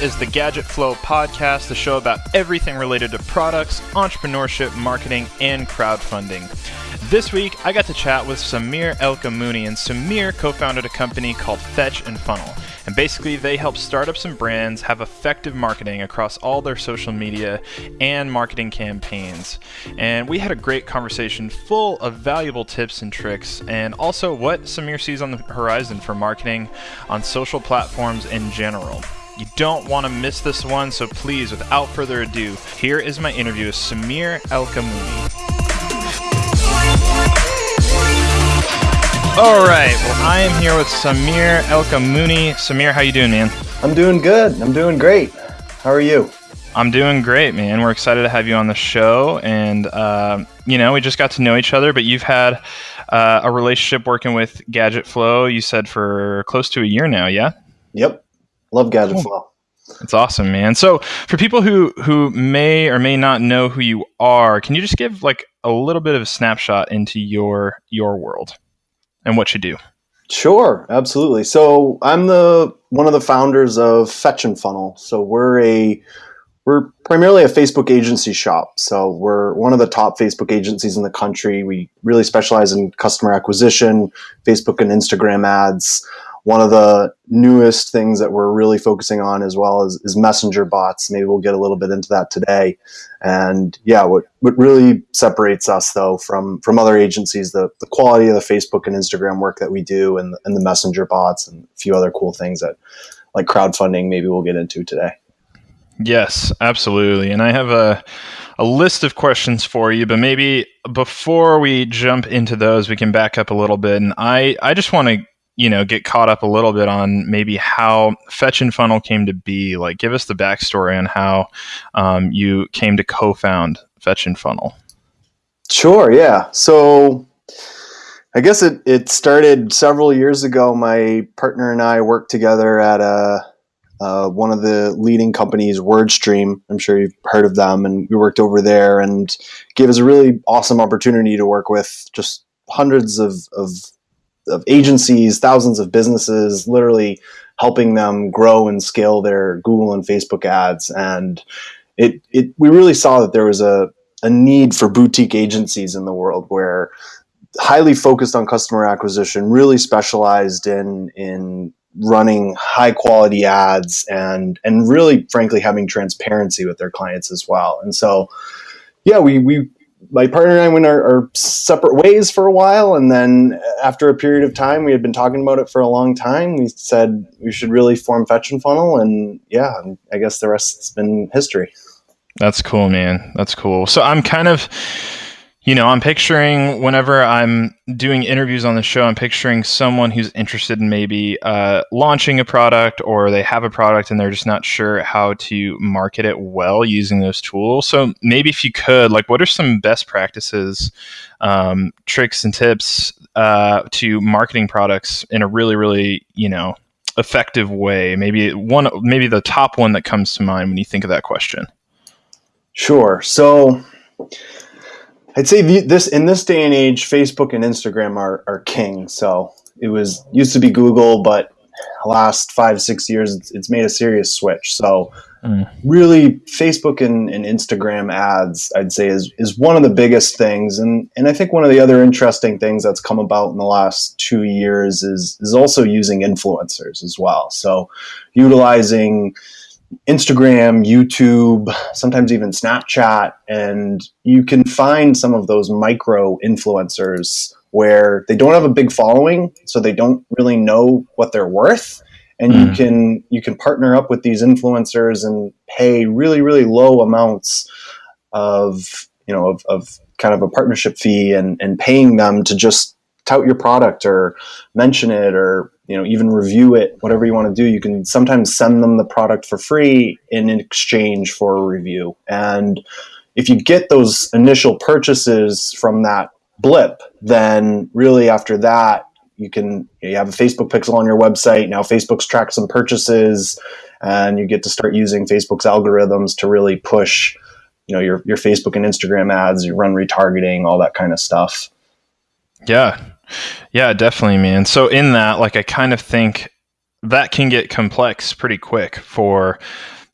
Is the Gadget Flow podcast, the show about everything related to products, entrepreneurship, marketing, and crowdfunding. This week, I got to chat with Samir Elkamouni, and Samir co founded a company called Fetch and Funnel. And basically, they help startups and brands have effective marketing across all their social media and marketing campaigns. And we had a great conversation full of valuable tips and tricks, and also what Samir sees on the horizon for marketing on social platforms in general. You don't want to miss this one, so please, without further ado, here is my interview with Samir Elkamouni. All right. Well, I am here with Samir Elkamouni. Samir, how you doing, man? I'm doing good. I'm doing great. How are you? I'm doing great, man. We're excited to have you on the show, and uh, you know, we just got to know each other. But you've had uh, a relationship working with Gadget Flow. You said for close to a year now, yeah? Yep. Love Gadget cool. Flow. That's awesome, man. So, for people who who may or may not know who you are, can you just give like a little bit of a snapshot into your your world? and what you do. Sure, absolutely. So I'm the one of the founders of Fetch and Funnel. So we're a we're primarily a Facebook agency shop. So we're one of the top Facebook agencies in the country. We really specialize in customer acquisition, Facebook and Instagram ads one of the newest things that we're really focusing on as well is, is messenger bots. Maybe we'll get a little bit into that today. And yeah, what, what really separates us though from, from other agencies, the, the quality of the Facebook and Instagram work that we do and, and the messenger bots and a few other cool things that like crowdfunding, maybe we'll get into today. Yes, absolutely. And I have a, a list of questions for you, but maybe before we jump into those, we can back up a little bit. And I, I just want to you know get caught up a little bit on maybe how fetch and funnel came to be. Like give us the backstory on how um, you came to co-found fetch and funnel. Sure yeah. So i guess it, it started several years ago. My partner and i worked together at a one of the leading companies, WordStream. I'm sure you've heard of them, and we worked over there and gave us a really awesome opportunity to work with just hundreds of, of of agencies, thousands of businesses, literally helping them grow and scale their Google and Facebook ads. And it, it we really saw that there was a, a need for boutique agencies in the world where highly focused on customer acquisition, really specialized in in running high quality ads and and really frankly having transparency with their clients as well. And so yeah, we we my partner and I went our, our, separate ways for a while, and then after a period of time, we had been talking about it for a long time. We said we should really form Fetch and Funnel, and yeah, I guess the rest's been history. That's cool, man. That's cool. So I'm kind of you know, I'm picturing whenever I'm doing interviews on the show, I'm picturing someone who's interested in maybe uh, launching a product or they have a product and they're just not sure how to market it well using those tools. So maybe if you could, like, what are some best practices, um, tricks, and tips uh, to marketing products in a really, really, you know, effective way? Maybe one, maybe the top one that comes to mind when you think of that question. Sure. So I'd say the, this in this day and age, Facebook and Instagram are, are king. So it was used to be Google, but last five six years, it's, it's made a serious switch. So mm. really, Facebook and, and Instagram ads, I'd say, is is one of the biggest things. And and I think one of the other interesting things that's come about in the last two years is is also using influencers as well. So utilizing Instagram, YouTube, sometimes even Snapchat, and you can find some of those micro influencers where they don't have a big following, so they don't really know what they're worth. And mm. you can you can partner up with these influencers and pay really really low amounts of you know of, of kind of a partnership fee and and paying them to just tout your product or mention it or you know even review it whatever you want to do you can sometimes send them the product for free in exchange for a review. And if you get those initial purchases from that blip then really after that you can you have a facebook pixel on your website now facebook's tracked some purchases and you get to start using facebook's algorithms to really push you know your, your facebook and instagram ads you run retargeting all that kind of stuff. Yeah yeah, definitely, man. So in that, like, I kind of think that can get complex pretty quick for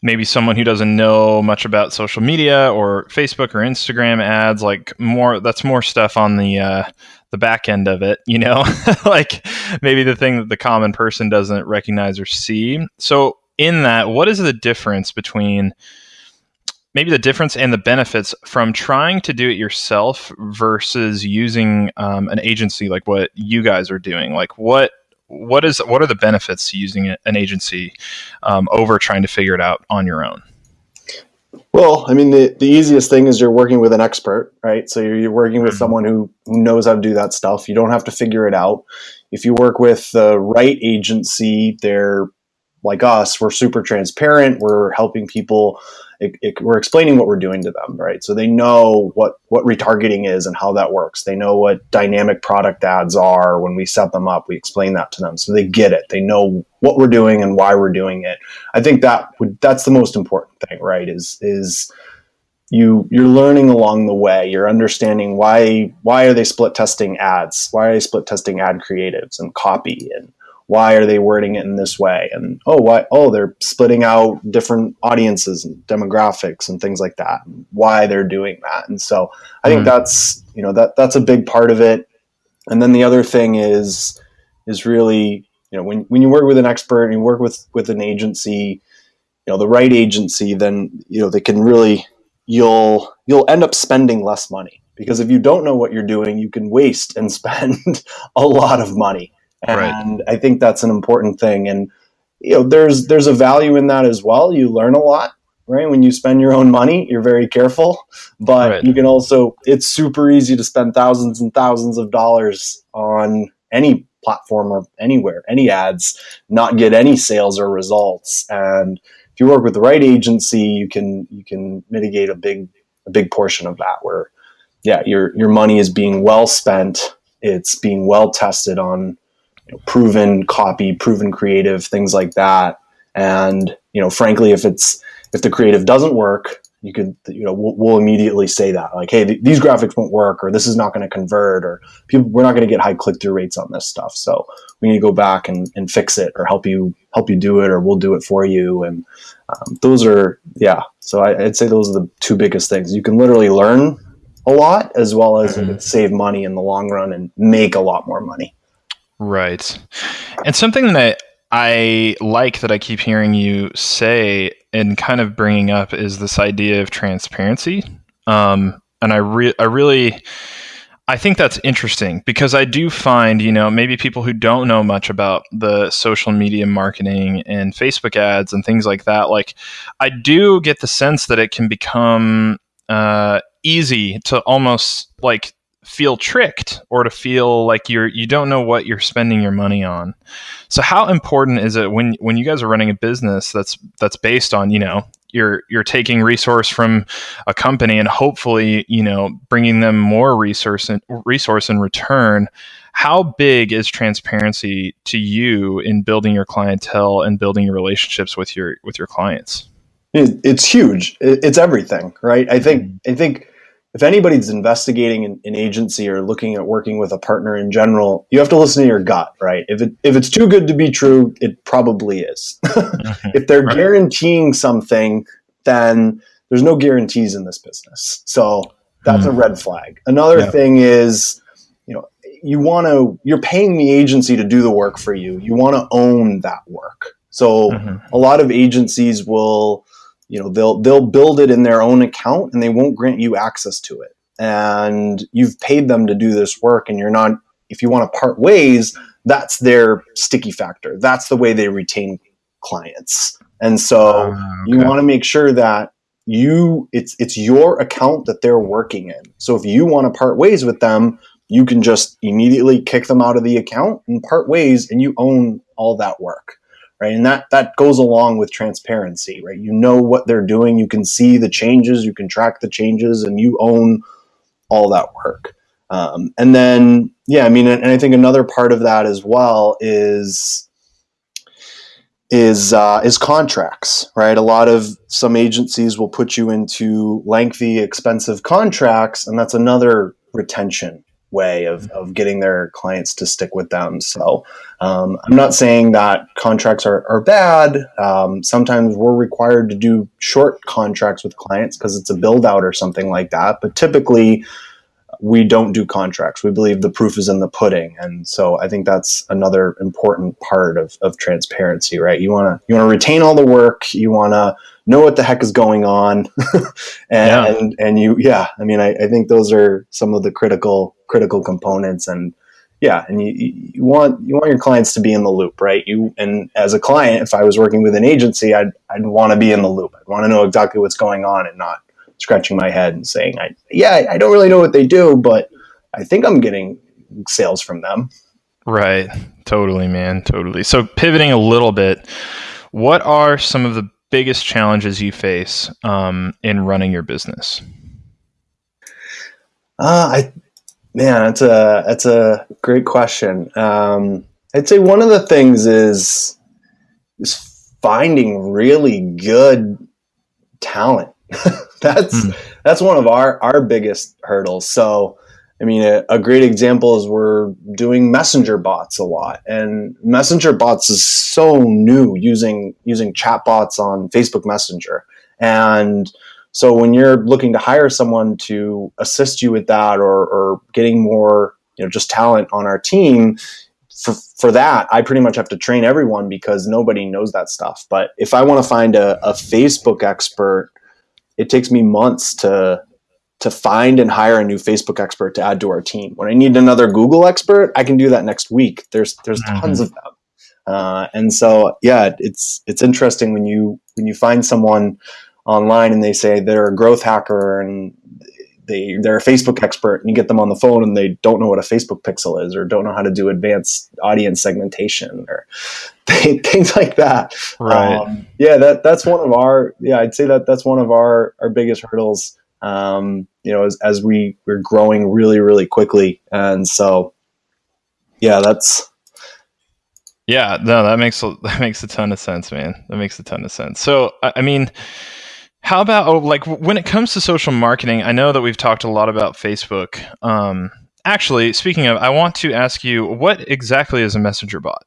maybe someone who doesn't know much about social media or Facebook or Instagram ads. Like more, that's more stuff on the uh, the back end of it. You know, like maybe the thing that the common person doesn't recognize or see. So in that, what is the difference between maybe the difference and the benefits from trying to do it yourself versus using um, an agency like what you guys are doing? Like what what is what are the benefits to using an agency um, over trying to figure it out on your own? Well, I mean, the, the easiest thing is you're working with an expert, right? So you're, you're working with mm-hmm. someone who, who knows how to do that stuff. You don't have to figure it out. If you work with the right agency, they're like us, we're super transparent. We're helping people it, it, we're explaining what we're doing to them, right? So they know what what retargeting is and how that works. They know what dynamic product ads are when we set them up. We explain that to them, so they get it. They know what we're doing and why we're doing it. I think that would that's the most important thing, right? Is is you you're learning along the way. You're understanding why why are they split testing ads? Why are they split testing ad creatives and copy and why are they wording it in this way? And oh why oh they're splitting out different audiences and demographics and things like that why they're doing that. And so i think mm. that's you know that that's a big part of it. And then the other thing is is really you know when, when you work with an expert and you work with with an agency you know the right agency then you know they can really you'll you'll end up spending less money. Because if you don't know what you're doing you can waste and spend a lot of money and right. I think that's an important thing. And you know, there's there's a value in that as well. You learn a lot, right? When you spend your own money, you're very careful, but right. you can also it's super easy to spend thousands and thousands of dollars on any platform or anywhere, any ads, not get any sales or results. And if you work with the right agency, you can you can mitigate a big a big portion of that where yeah, your your money is being well spent. It's being well tested on you know, proven copy, proven creative, things like that. And you know, frankly, if it's if the creative doesn't work, you could you know we'll, we'll immediately say that like, hey, th- these graphics won't work, or this is not going to convert, or people we're not going to get high click through rates on this stuff. So we need to go back and, and fix it, or help you help you do it, or we'll do it for you. And um, those are yeah. So I, would say those are the two biggest things. You can literally learn a lot as well as mm-hmm. save money in the long run and make a lot more money. Right. And something that I like that I keep hearing you say and kind of bringing up is this idea of transparency. Um, and I, re- I really, I think that's interesting because I do find, you know, maybe people who don't know much about the social media marketing and Facebook ads and things like that, like I do get the sense that it can become uh, easy to almost like feel tricked or to feel like you're you don't know what you're spending your money on. So how important is it when when you guys are running a business that's that's based on, you know, you're you're taking resource from a company and hopefully, you know, bringing them more resource and resource in return. How big is transparency to you in building your clientele and building your relationships with your with your clients? It's huge. It's everything, right? I think mm-hmm. I think if anybody's investigating an, an, agency or looking at working with a partner in general, you have to listen to your gut, right? If it if it's too good to be true, it probably is. if they're right. guaranteeing something, then there's no guarantees in this business. So that's mm. a red flag. Another yeah. thing is, you know, you want to you're paying the agency to do the work for you. You want to own that work. So mm-hmm. a lot of agencies will you know they'll they'll build it in their own account and they won't grant you access to it. And you've paid them to do this work and you're not if you want to part ways that's their sticky factor. That's the way they retain clients. And so uh, okay. you want to make sure that you it's it's your account that they're working in. So if you want to part ways with them you can just immediately kick them out of the account and part ways and you own all that work right? And that that goes along with transparency, right? You know what they're doing, you can see the changes, you can track the changes, and you own all that work. Um, and then, yeah, I mean, and I think another part of that as well is is uh, is contracts, right? A lot of some agencies will put you into lengthy, expensive contracts, and that's another retention way of, of getting their clients to stick with them. So um, I'm not saying that contracts are, are bad. Um, sometimes we're required to do short contracts with clients because it's a build out or something like that. But typically, we don't do contracts. We believe the proof is in the pudding, and so I think that's another important part of, of transparency, right? You want to you want to retain all the work. You want to know what the heck is going on, and, yeah. and, and you yeah. I mean, I, I think those are some of the critical critical components, and yeah, and you, you want you want your clients to be in the loop, right? You and as a client, if I was working with an agency, I'd I'd want to be in the loop. I'd want to know exactly what's going on and not scratching my head and saying, I, "Yeah, I don't really know what they do, but I think I'm getting sales from them." Right. Totally, man. Totally. So pivoting a little bit, what are some of the biggest challenges you face um, in running your business? Uh, I Man, that's a that's a great question. Um, I'd say one of the things is is finding really good talent. that's mm. that's one of our our biggest hurdles. So, I mean, a, a, great example is we're doing messenger bots a lot, and messenger bots is so new using using chat bots on Facebook Messenger, and so when you're looking to hire someone to assist you with that or, or getting more, you know, just talent on our team, for, for that, I pretty much have to train everyone because nobody knows that stuff. But if I want to find a, a Facebook expert, it takes me months to to find and hire a new Facebook expert to add to our team. When I need another Google expert, I can do that next week. There's there's mm-hmm. tons of them, uh, and so yeah, it's it's interesting when you when you find someone online and they say they're a growth hacker and they they're a Facebook expert and you get them on the phone and they don't know what a Facebook pixel is or don't know how to do advanced audience segmentation or things like that. Right. Um, yeah, that that's one of our yeah I'd say that that's one of our our biggest hurdles. Um, you know, as, as we we're growing really really quickly and so yeah that's yeah no that makes that makes a ton of sense man that makes a ton of sense so I mean how about oh, like when it comes to social marketing? I know that we've talked a lot about Facebook. Um, actually, speaking of, I want to ask you what exactly is a messenger bot?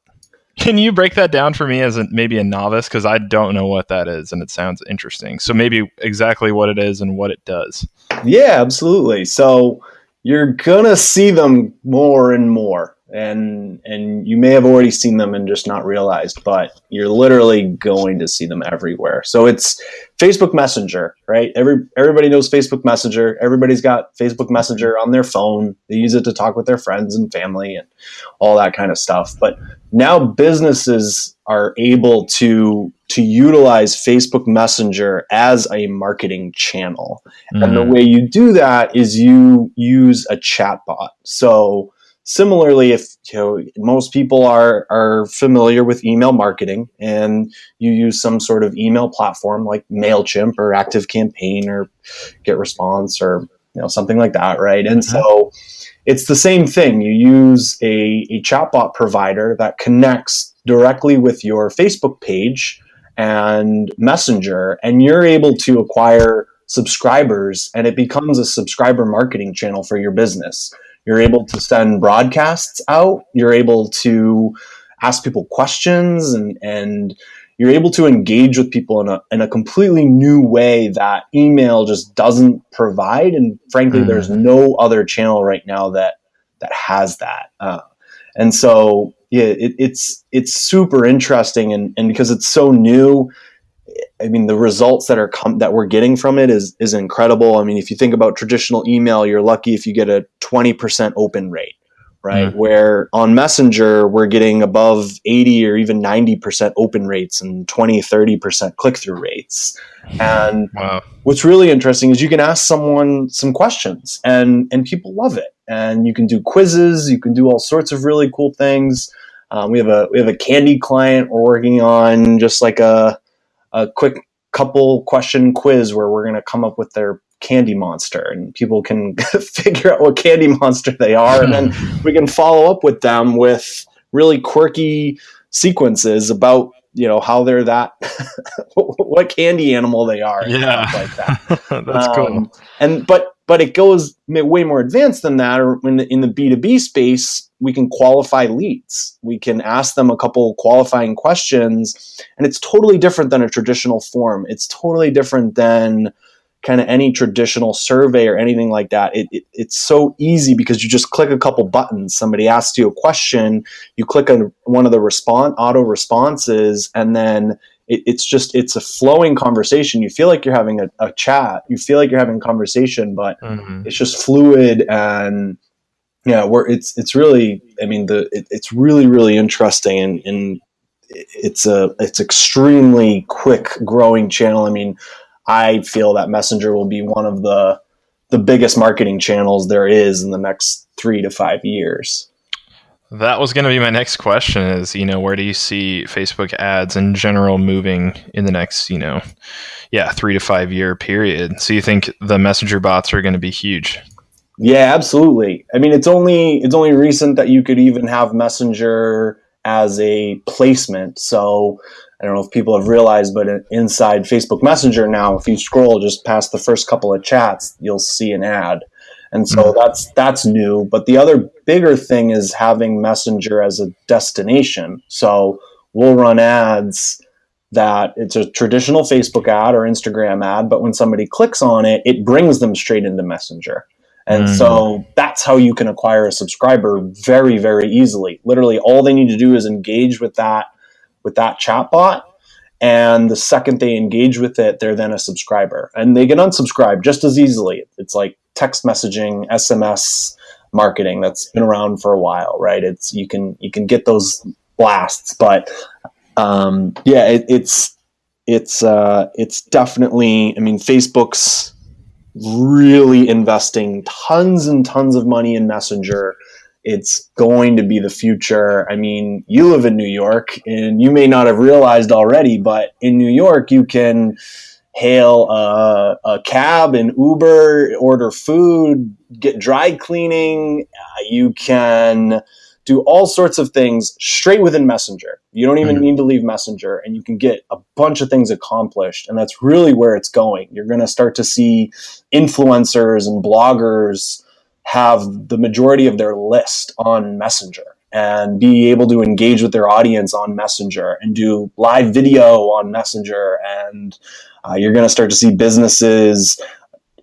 Can you break that down for me as a, maybe a novice because I don't know what that is and it sounds interesting. So maybe exactly what it is and what it does. Yeah, absolutely. So you're gonna see them more and more and and you may have already seen them and just not realized but you're literally going to see them everywhere so it's facebook messenger right? Every everybody knows facebook messenger. Everybody's got facebook messenger on their phone. They use it to talk with their friends and family and all that kind of stuff. But now businesses are able to to utilize facebook messenger as a marketing channel. Mm. and the mm. way you do that is you use a chatbot. So similarly if you know most people are are familiar with email marketing and you use some sort of email platform like mailchimp or active campaign or get response or you know something like that right? And mm-hmm. so it's the same thing. You use a, a chatbot provider that connects directly with your facebook page and messenger and you're able to acquire subscribers and it becomes a subscriber marketing channel for your business you're able to send broadcasts out. You're able to ask people questions and, and you're able to engage with people in a, in a completely new way that email just doesn't provide. And frankly, mm. there's no other channel right now that, that has that. Uh, and so, yeah, it, it's, it's super interesting. And, and because it's so new, I mean, the results that are com- that we're getting from it is is incredible. I mean, if you think about traditional email, you're lucky if you get a 20% open rate, right? Mm-hmm. Where on Messenger, we're getting above 80 or even 90% open rates and 20, 30% click through rates. And wow. what's really interesting is you can ask someone some questions and and people love it. And you can do quizzes, you can do all sorts of really cool things. Um, we have a we have a candy client we're working on, just like a a quick couple question quiz where we're going to come up with their candy monster and people can figure out what candy monster they are and then we can follow up with them with really quirky sequences about you know how they're that what candy animal they are yeah like that that's um, cool and but but it goes way more advanced than that. Or in the, in the B2B space, we can qualify leads. We can ask them a couple qualifying questions, and it's totally different than a traditional form. It's totally different than kind of any traditional survey or anything like that. It, it, it's so easy because you just click a couple buttons. Somebody asks you a question, you click on one of the response auto responses, and then it, it's just it's a flowing conversation. You feel like you're having a, a chat. You feel like you're having a conversation, but mm-hmm. it's just fluid and yeah, where it's it's really. I mean, the it, it's really really interesting and, and it's a it's extremely quick growing channel. I mean, I feel that Messenger will be one of the the biggest marketing channels there is in the next three to five years. That was going to be my next question is, you know, where do you see Facebook ads in general moving in the next, you know, yeah, 3 to 5 year period. So you think the messenger bots are going to be huge? Yeah, absolutely. I mean, it's only it's only recent that you could even have Messenger as a placement. So I don't know if people have realized, but inside Facebook Messenger now, if you scroll just past the first couple of chats, you'll see an ad and so mm-hmm. that's that's new but the other bigger thing is having messenger as a destination so we'll run ads that it's a traditional facebook ad or instagram ad but when somebody clicks on it it brings them straight into messenger and mm. so that's how you can acquire a subscriber very very easily literally all they need to do is engage with that with that chatbot and the second they engage with it they're then a subscriber and they can unsubscribe just as easily it's like text messaging, SMS marketing that's been around for a while, right? It's you can you can get those blasts, but um, yeah, it, it's it's uh, it's definitely. I mean, Facebook's really investing tons and tons of money in Messenger. It's going to be the future. I mean, you live in New York, and you may not have realized already, but in New York, you can hail a, a, cab and Uber, order food, get dry cleaning. Uh, you can do all sorts of things straight within Messenger. You don't even mm-hmm. need to leave Messenger, and you can get a bunch of things accomplished. And that's really where it's going. You're going to start to see influencers and bloggers have the majority of their list on Messenger and be able to engage with their audience on Messenger and do live video on Messenger and uh, you're going to start to see businesses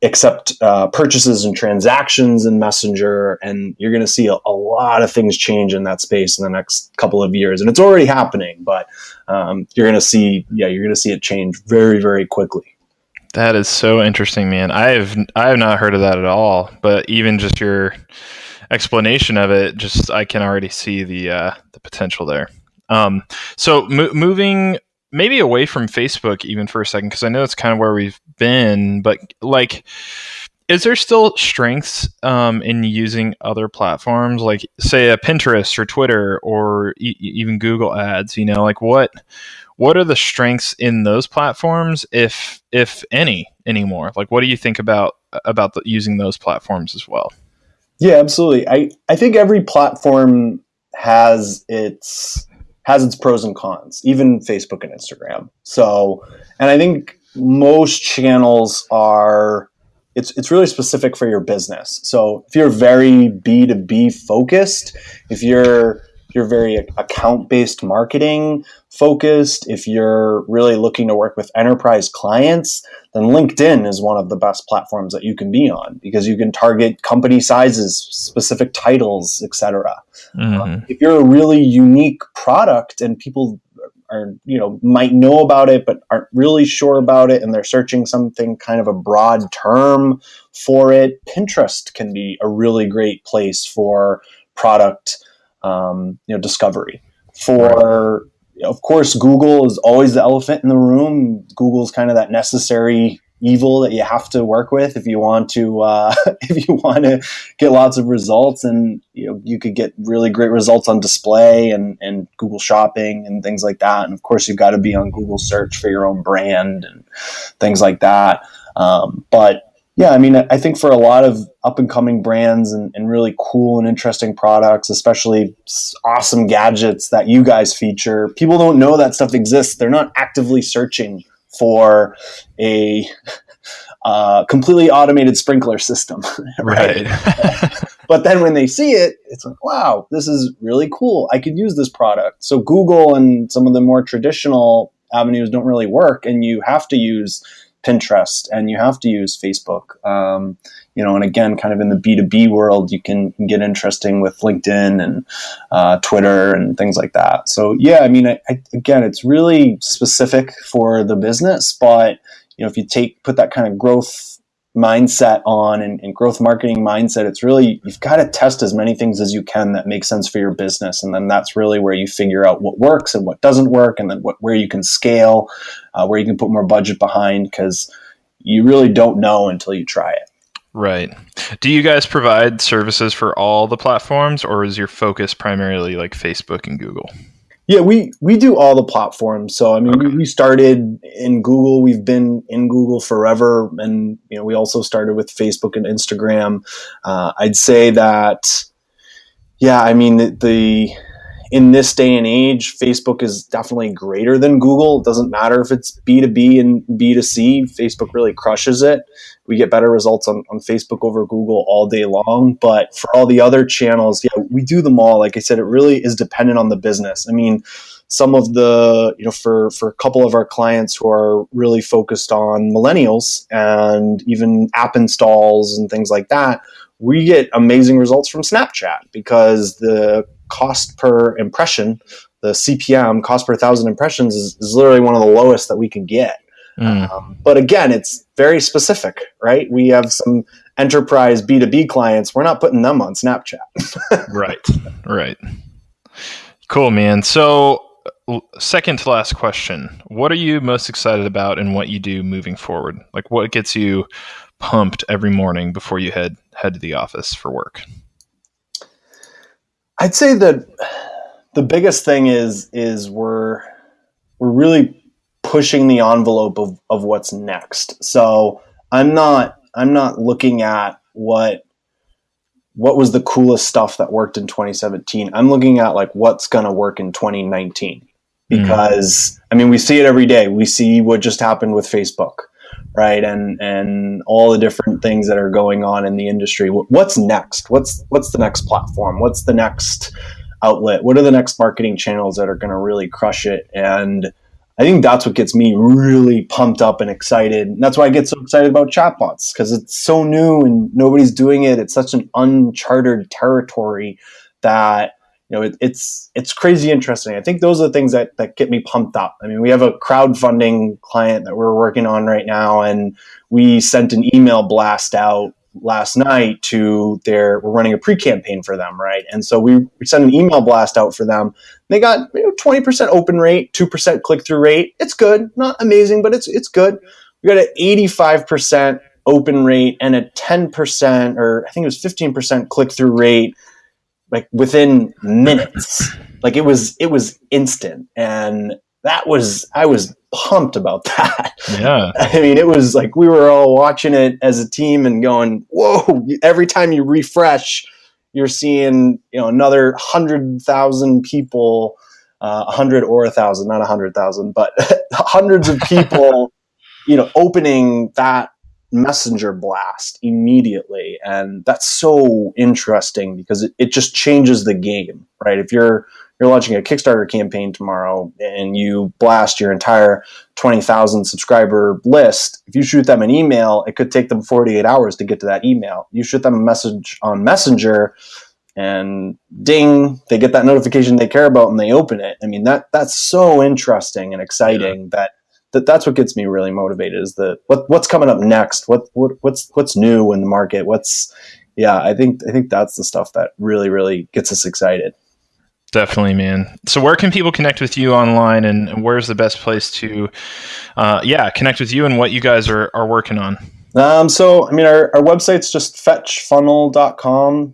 accept uh, purchases and transactions in Messenger, and you're going to see a, a, lot of things change in that space in the next couple of years. And it's already happening, but um, you're going to see, yeah, you're going to see it change very, very quickly. That is so interesting, man. I have I have not heard of that at all. But even just your explanation of it, just I can already see the uh, the potential there. Um, so mo- moving maybe away from Facebook even for a second because I know it's kind of where we've been, but like is there still strengths um, in using other platforms? Like say a pinterest or twitter or e- even google ads you know like what what are the strengths in those platforms if if any anymore? Like what do you think about about the, using those platforms as well? Yeah absolutely. I i think every platform has its has its pros and cons, even Facebook and Instagram. So, and I think most channels are it's it's really specific for your business. So, if you're very B2B focused, if you're you're very account based marketing focused, if you're really looking to work with enterprise clients, then LinkedIn is one of the best platforms that you can be on because you can target company sizes, specific titles, etc. Mm-hmm. Um, if you're a really unique product and people are you know might know about it but aren't really sure about it and they're searching something kind of a broad term for it pinterest can be a really great place for product um, you know discovery. For of course, Google is always the elephant in the room. Google's kind of that necessary evil that you have to work with if you want to uh, if you want to get lots of results and you know you could get really great results on display and and Google shopping and things like that and of course you've got to be on Google search for your own brand and things like that um, but yeah, I mean, I think for a lot of up and coming brands and, and, really cool and interesting products, especially awesome gadgets that you guys feature, people don't know that stuff exists. They're not actively searching for a uh, completely automated sprinkler system. Right. but then when they see it, it's like, wow, this is really cool. I could use this product. So Google and some of the more traditional avenues don't really work, and you have to use Pinterest and you have to use Facebook. Um, you know, and again, kind of in the B2B world, you can get interesting with LinkedIn and uh, Twitter and things like that. So, yeah, I mean, I, I, again, it's really specific for the business, but you know, if you take put that kind of growth mindset on and, and, growth marketing mindset it's really you've got to test as many things as you can that make sense for your business and then that's really where you figure out what works and what doesn't work and then what, where you can scale uh, where you can put more budget behind because you really don't know until you try it. Right. Do you guys provide services for all the platforms or is your focus primarily like facebook and google yeah, we we do all the platforms. So I mean, okay. we, we started in Google. We've been in Google forever, and you know, we also started with Facebook and Instagram. Uh, I'd say that, yeah, I mean the, the in this day and age, Facebook is definitely greater than Google. It doesn't matter if it's B2B and B2C, Facebook really crushes it. We get better results on, on Facebook over Google all day long. But for all the other channels, yeah, we do them all. Like I said, it really is dependent on the business. I mean, some of the, you know, for, for a couple of our clients who are really focused on millennials and even app installs and things like that, we get amazing results from Snapchat because the cost per impression, the CPM, cost per thousand impressions, is, is literally one of the lowest that we can get. Mm. Um, but again, it's very specific, right? We have some enterprise B2B clients. We're not putting them on Snapchat. right, right. Cool, man. So, second to last question What are you most excited about in what you do moving forward? Like, what gets you pumped every morning before you head head to the office for work? I'd say that the biggest thing is is we're we're really pushing the envelope of, of what's next. So I'm not I'm not looking at what what was the coolest stuff that worked in 2017. I'm looking at like what's going to work in 2019 because mm. I mean we see it every day. We see what just happened with Facebook, right? And and all the different things that are going on in the industry. What's next? What's what's the next platform? What's the next outlet? What are the next marketing channels that are going to really crush it? And I think that's what gets me really pumped up and excited. And that's why I get so excited about chatbots because it's so new and nobody's doing it. It's such an uncharted territory that you know it, it's it's crazy interesting. I think those are the things that that get me pumped up. I mean, we have a crowdfunding client that we're working on right now, and we sent an email blast out last night to their we're running a pre-campaign for them right? And so we, we sent an email blast out for them. They got you know, 20% open rate 2% click-through rate. It's good. Not amazing but it's it's good. We got an 85% open rate and a 10% or i think it was 15% click-through rate like within minutes like it was it was instant and that was I was pumped about that. Yeah. I mean, it was like we were all watching it as a team and going, "Whoa!" Every time you refresh, you're seeing you know another hundred thousand people, uh, a uh, hundred or a thousand, not a hundred thousand, but hundreds of people, you know, opening that messenger blast immediately and that's so interesting because it, it just changes the game right if you're you're launching a Kickstarter campaign tomorrow and you blast your entire 20,000 subscriber list, if you shoot them an email, it could take them 48 hours to get to that email. You shoot them a message on Messenger and ding, they get that notification they care about and they open it. I mean, that that's so interesting and exciting yeah. that that that's what gets me really motivated is the what what's coming up next? What what what's what's new in the market? What's yeah, I think I think that's the stuff that really really gets us excited. Definitely, man. So, where can people connect with you online, and where's the best place to, uh, yeah, connect with you and what you guys are, are working on? Um, so, I mean, our, our website's just fetchfunnel.com.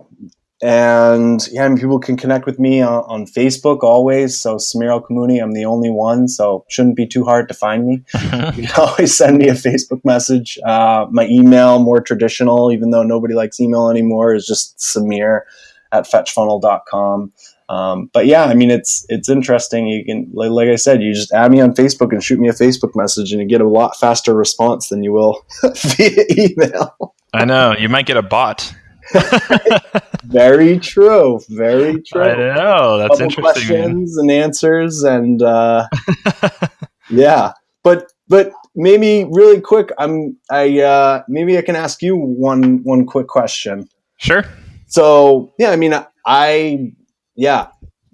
And yeah, mean, people can connect with me on, on Facebook always. So, Samir El Kamouni, I'm the only one, so shouldn't be too hard to find me. you can always send me a Facebook message. Uh, my email, more traditional, even though nobody likes email anymore, is just Samir at fetchfunnel.com. Um, but yeah, I mean, it's it's interesting. You can, like, like, I said, you just add me on Facebook and shoot me a Facebook message, and you get a lot faster response than you will via email. I know you might get a bot. very true. Very true. I know that's interesting. Questions man. and answers, and uh, yeah, but but maybe really quick. I'm I uh, maybe I can ask you one one quick question. Sure. So yeah, I mean, I yeah,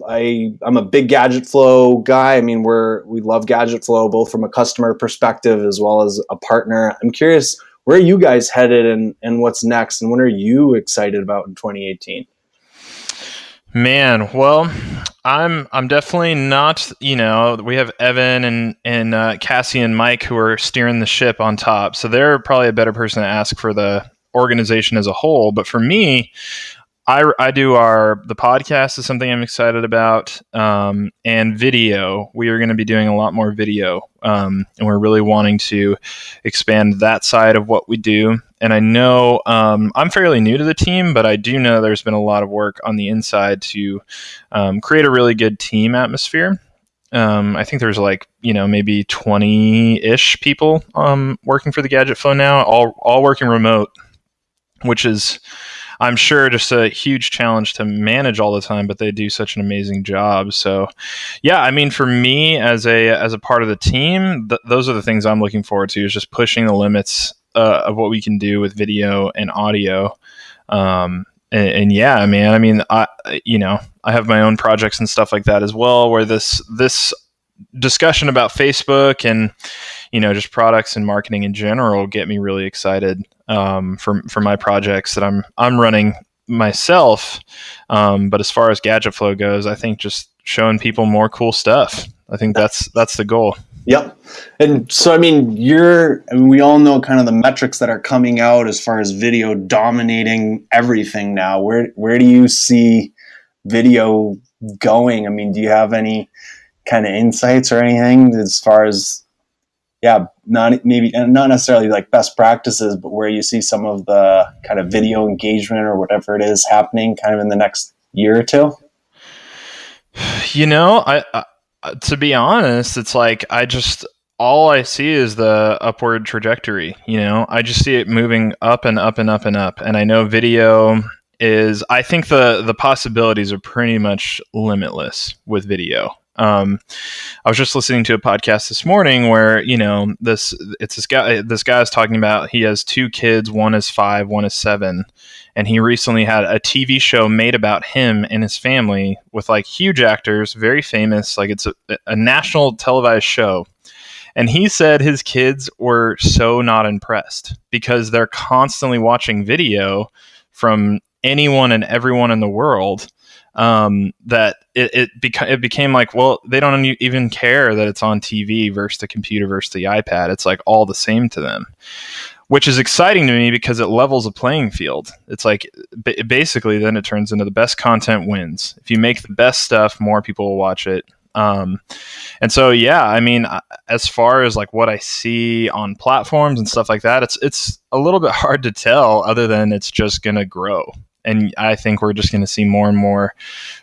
I I'm a big Gadget Flow guy. I mean, we're we love Gadget Flow both from a customer perspective as well as a partner. I'm curious where are you guys headed and and what's next and what are you excited about in 2018? Man, well, I'm I'm definitely not. You know, we have Evan and and uh, Cassie and Mike who are steering the ship on top, so they're probably a better person to ask for the organization as a whole. But for me, I, I do our the podcast is something I'm excited about, um, and video. We are going to be doing a lot more video, um, and we're really wanting to expand that side of what we do. And I know um, I'm fairly new to the team, but I do know there's been a lot of work on the inside to um, create a really good team atmosphere. Um, I think there's like you know maybe 20 ish people um, working for the Gadget Flow now, all all working remote, which is I'm sure just a huge challenge to manage all the time, but they do such an amazing job. So, yeah, I mean, for me as a as a part of the team, th- those are the things I'm looking forward to is just pushing the limits uh, of what we can do with video and audio. Um, and, and, yeah, man, I mean, I you know, I have my own projects and stuff like that as well, where this this discussion about Facebook and you know just products and marketing in general get me really excited um, for for my projects that I'm I'm running myself. Um, but as far as Gadget Flow goes, I think just showing people more cool stuff. I think that's that's the goal. Yep. And so, I mean, you're, I mean, we all know kind of the metrics that are coming out as far as video dominating everything now. Where, where do you see video going? I mean, do you have any kind of insights or anything as far as yeah, not maybe not necessarily like best practices, but where you see some of the kind of video engagement or whatever it is happening kind of in the next year or two? You know, I, I to be honest, it's like I just all I see is the upward trajectory. You know, I just see it moving up and up and up and up. And I know video is I think the the possibilities are pretty much limitless with video. Um, I was just listening to a podcast this morning where you know this it's this guy this guy is talking about he has two kids one is five one is seven. And he recently had a TV show made about him and his family with like huge actors very famous like it's a, a national televised show. And he said his kids were so not impressed because they're constantly watching video from anyone and everyone in the world um, that it it, beca- it became like, well, they don't even care that it's on TV versus the computer versus the iPad. It's like all the same to them, which is exciting to me because it levels a playing field. It's like b- basically then it turns into the best content wins. If you make the best stuff, more people will watch it. Um, and so, yeah, I mean, as far as like what I see on platforms and stuff like that, it's it's a little bit hard to tell. Other than it's just gonna grow and I think we're just going to see more and more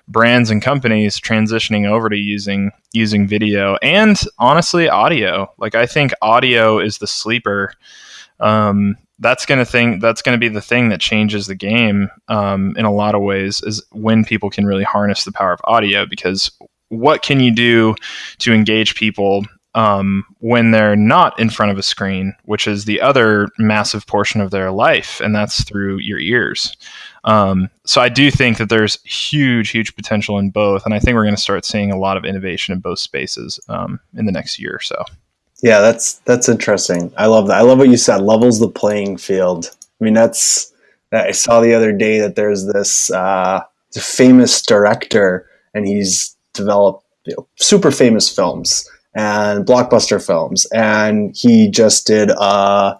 brands and companies transitioning over to using using video and honestly audio. Like I think audio is the sleeper. Um, that's going to thing that's going to be the thing that changes the game um, in a lot of ways is when people can really harness the power of audio because what can you do to engage people um, when they're not in front of a screen, which is the other massive portion of their life, and that's through your ears. Um, so I do think that there's huge, huge potential in both, and I think we're going to start seeing a lot of innovation in both spaces um, in the next year or so. Yeah, that's that's interesting. I love that. I love what you said. Levels the playing field. I mean, that's I saw the other day that there's this uh, famous director, and he's developed you know, super famous films and blockbuster films, and he just did a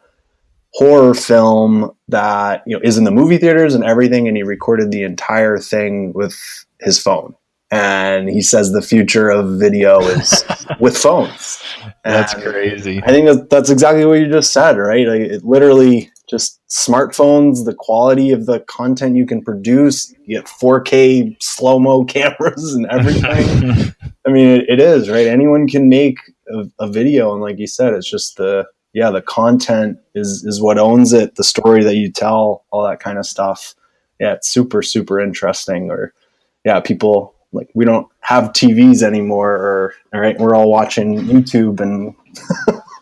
horror film that you know is in the movie theaters and everything, and he recorded the entire thing with his phone. And he says the future of video is with phones. That's crazy. I think that that's exactly what you just said, right? Like it literally just smartphones, the quality of the content you can produce, you get 4K slow mo cameras and everything. I mean, it, it is right. Anyone can make a, a, video, and like you said, it's just the yeah, the content is is what owns it. The story that you tell, all that kind of stuff. Yeah, it's super super interesting. Or yeah, people like we don't have TVs anymore, or all right, we're all watching YouTube and.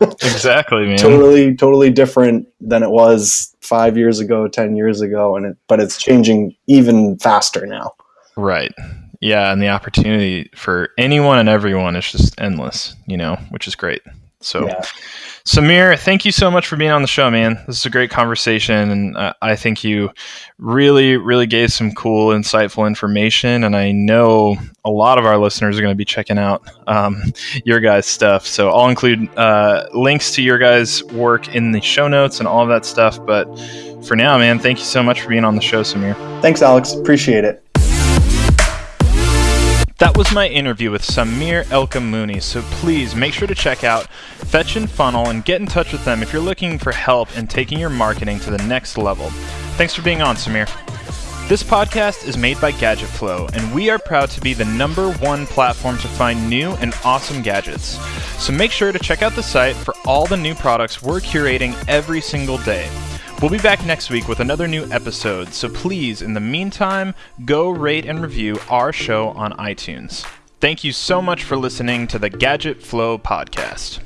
exactly, man. Totally, totally different than it was five years ago, ten years ago, and it, but it's changing even faster now. Right. Yeah, and the opportunity for anyone and everyone is just endless, you know, which is great. So, yeah. Samir, thank you so much for being on the show, man. This is a great conversation, and uh, I think you really, really gave some cool, insightful information. And I know a lot of our listeners are going to be checking out um, your guys' stuff. So I'll include uh, links to your guys' work in the show notes and all of that stuff. But for now, man, thank you so much for being on the show, Samir. Thanks, Alex. Appreciate it. That was my interview with Samir ElKamouny, so please make sure to check out Fetch and Funnel and get in touch with them if you're looking for help in taking your marketing to the next level. Thanks for being on, Samir. This podcast is made by Gadget Flow, and we are proud to be the number one platform to find new and awesome gadgets. So make sure to check out the site for all the new products we're curating every single day. We'll be back next week with another new episode, so please, in the meantime, go rate and review our show on iTunes. Thank you so much for listening to the Gadget Flow podcast.